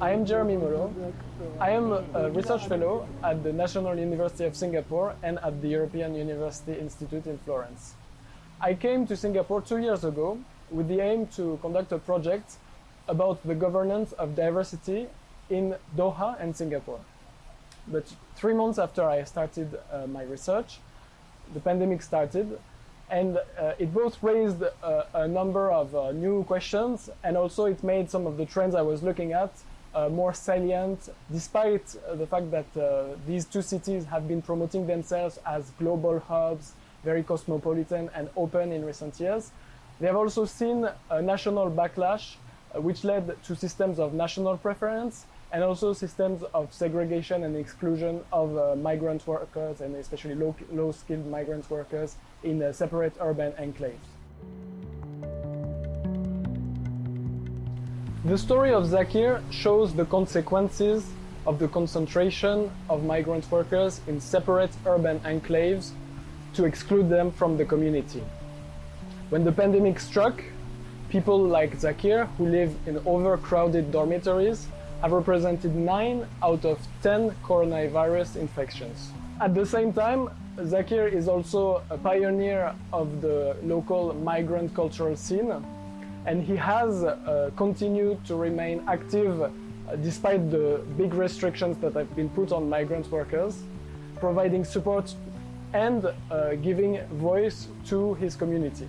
I am Jeremy Molho. I am a research fellow at the National University of Singapore and at the European University Institute in Florence. I came to Singapore two years ago with the aim to conduct a project about the governance of diversity in Doha and Singapore. But three months after I started uh, my research, the pandemic started and uh, it both raised uh, a number of uh, new questions and also it made some of the trends I was looking at more salient despite the fact that these two cities have been promoting themselves as global hubs, very cosmopolitan and open in recent years. They have also seen a national backlash which led to systems of national preference and also systems of segregation and exclusion of uh, migrant workers and especially low-skilled low migrant workers in uh, separate urban enclaves. The story of Zakir shows the consequences of the concentration of migrant workers in separate urban enclaves to exclude them from the community. When the pandemic struck, people like Zakir, who live in overcrowded dormitories, have represented 9 out of 10 coronavirus infections. At the same time, Zakir is also a pioneer of the local migrant cultural scene and he has uh, continued to remain active uh, despite the big restrictions that have been put on migrant workers, providing support and uh, giving voice to his community.